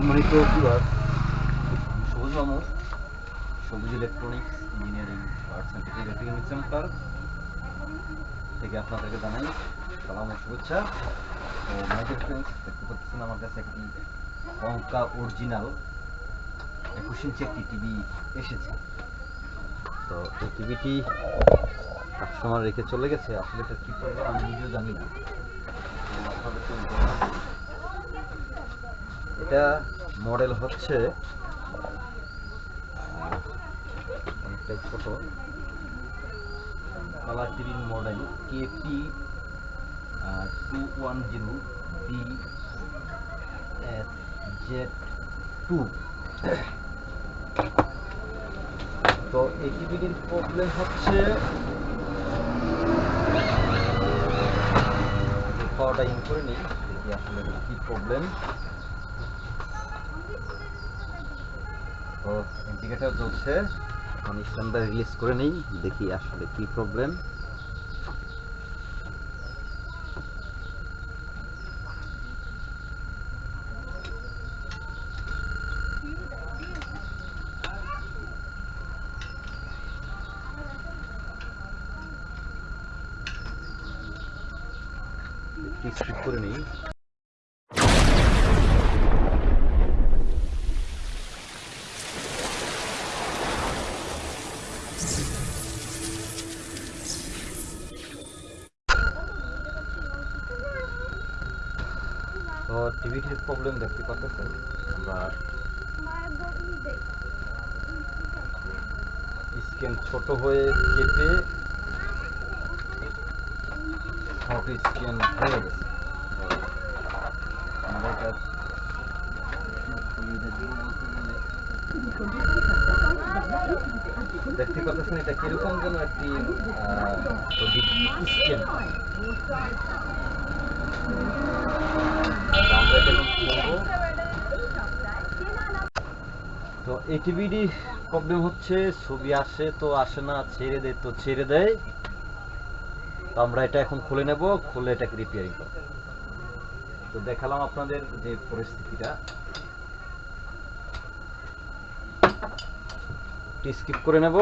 সম্মানিত বিভাগ Sabuj Mamur Sabuj electronics engineering arts and technical center থেকে আপনাদেরকে জানাই সালাম ও শুভেচ্ছা তো মাইকেল ফ্রেন্ডস দেখতে পাচ্ছেন আমার কাছে একটি কঙ্কা অরিজিনাল একুশ ইঞ্চি একটি টিভি এসেছে তো এই টিভিটি কাস্টমার রেখে চলে গেছে, আসলে এটা কী করব আমি নিজেও জানি না আপনাদেরকে। এটা মডেল হচ্ছে অনেকটাই ছোট। কালার টিভির model KP two one zero B S Z two তো এই টিভিটির প্রবলেম হচ্ছে পাওয়াটা ইন করে নিই আসলে কি প্রবলেম তো ইন্ডিকেটার জ্বলছে। এখন স্ট্যান্ডার রিলিজ করে নেই, দেখি আসলে কি প্রবলেম ঠিক করে নেই। তো টিভিটির প্রবলেম দেখতে পাচ্ছেন? আমরা স্ক্যান ছোট হয়ে কেটে শর্ট স্ক্যান হয়ে গেছে। এটা কীরকম যেন একটি? তো এটিভিডি প্রবলেম হচ্ছে, ছবি আসে তো আসে না, ছেড়ে দেয় তো ছেড়ে দেয়। তো আমরা এটা এখন খুলে নেব, খুলে এটাকে রিপেয়ারিং করব। তো দেখালাম আপনাদের যে পরিস্থিতিটা। স্কিপ করে নেব।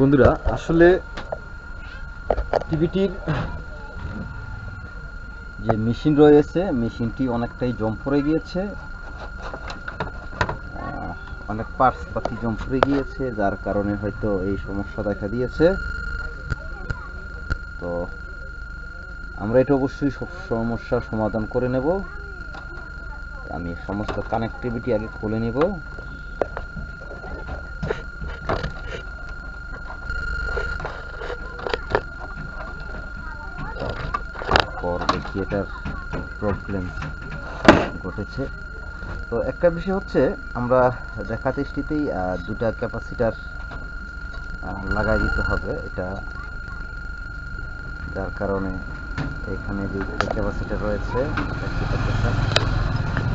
বন্ধুরা, আসলে টিভিটির যে মেশিন রয়েছে, মেশিনটি অনেকটাই জম পড়ে গিয়েছে। অনেক পার্টস পাতি জম পড়ে গিয়েছে, যার কারণে হয়তো এই সমস্যা দেখা দিয়েছে। তো আমরা এটা অবশ্যই সব সমস্যার সমাধান করে নেব। আমি সমস্ত কানেক্টিভিটি আগে খুলে নেব। পর দেখি এটার প্রবলেম ঘটেছে। তো একটা বিষয় হচ্ছে, আমরা দেখা দৃষ্টিতেই দুটা ক্যাপাসিটার লাগাই দিতে হবে। এটা যার কারণে এখানে যে ক্যাপাসিটার রয়েছে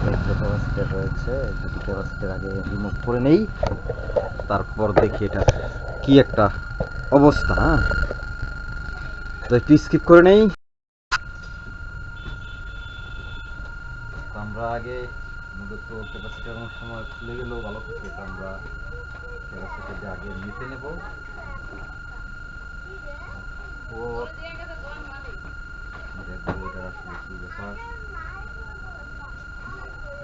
যে ক্যাপাসিটার রয়েছে দুটি ক্যাপাসিটার আগে রিমুভ করে নেই। তারপর দেখি এটা কি একটা অবস্থা হ্যাঁ? তো একটু স্কিপ করে নেই। আমরা আগে মূলত ক্যাপাসিটার অনেক সময় খুলে গেলেও ভালো থাকে তো আমরা ক্যাপাসিটারটা আগে নিতে নেব। দেখব এটা আসলে কি ব্যাপার?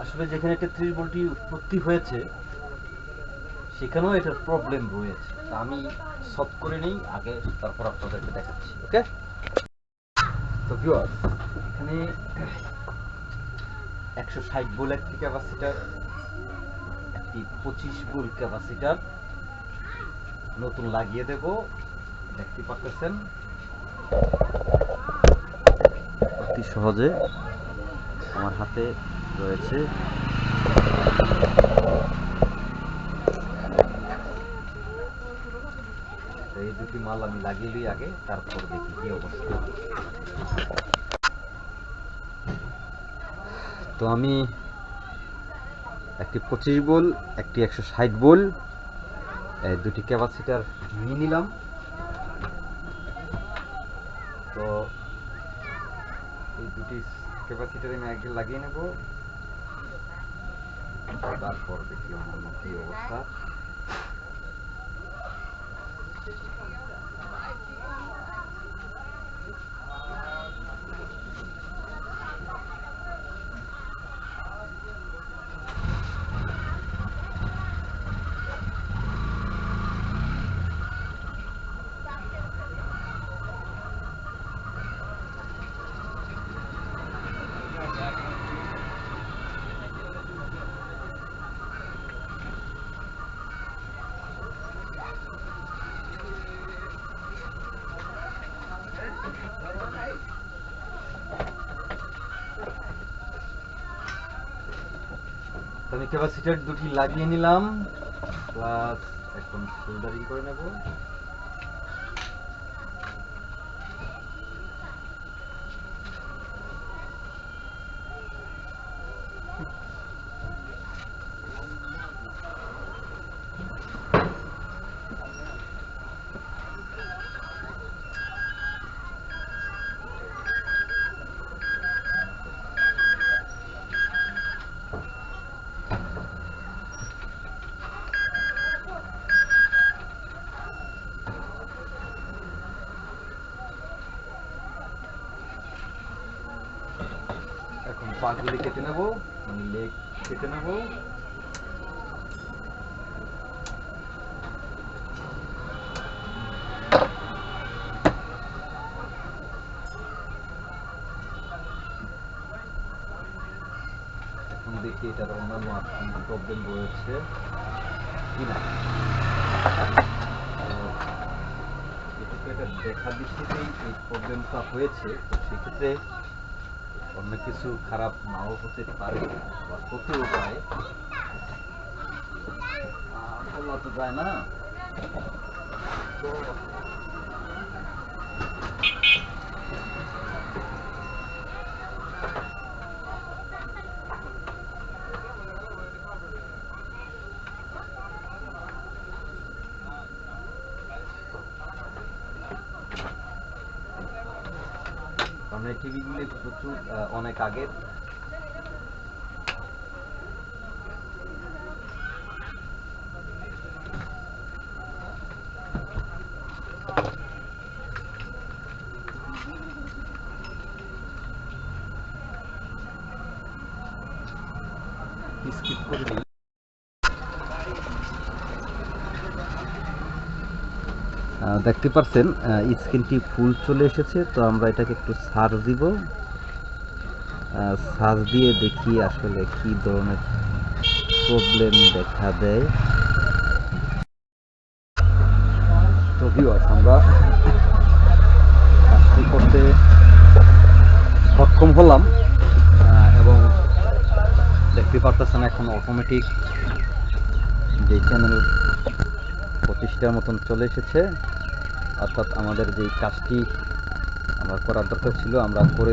আসলে যেখানে তেত্রিশ ভোল্টটি উৎপত্তি হয়েছে, সেখানেও এটার প্রবলেম রয়েছে। আমি সলভ করে নিই, আগে তারপর আপনাদেরকে দেখাচ্ছি ওকে তো ভিউয়ার্স এখানে একশো ষাট বোল একটি ক্যাপাসিটার একটি পঁচিশ বোল ক্যাপাসিটার নতুন লাগিয়ে দেব, দেখতে পাচ্ছেন অতি সহজে আমার হাতে রয়েছে। এই দুটি মাল আমি লাগিয়ে নিই আগে, তারপর দেখি কি অবস্থা। তো আমি একটি পঁচিশ বোল, একটি একশো ষাট বোল দুটি ক্যাপাসিটার নিয়ে নিলাম। তো এই দুটি ক্যাপাসিটার আমি আগে লাগিয়ে নেব। তারপর দেখি আমার কি অবস্থা। আমি ক্যাপাসিটার দুটি লাগিয়ে নিলাম প্লাস এখন সোল্ডারিং করে নেব। পাগুলি কেটে নেব মানে লেগ কেটে নেব। দেখি এটার অন্যান্য প্রবলেম কিনা এটা দেখা দৃষ্টিতেই প্রবলেমটা হয়েছে সেক্ষেত্রে অন্য কিছু খারাপ নাও হতে পারে বা হতেও পারে। বলা যায় না। তো টিভিগুলি প্রচুর অনেক আগের স্কিপ করে দিই আহ, দেখতে পাচ্ছেন স্ক্রিনটি ফুল চলে এসেছে, তো আমরা এটাকে একটু সার্চ দিব। সার্চ দিয়ে দেখি আসলে কি ধরনের প্রবলেম দেখা দেয়। আমরা কাজটি করতে সক্ষম হলাম এবং দেখতে পারতেছেন এখন অটোমেটিক যে চ্যানেল প্রতিষ্ঠার মতন চলে এসেছে। অর্থাৎ আমাদের যে কাজটি আমরা করার দরকার ছিল আমরা করে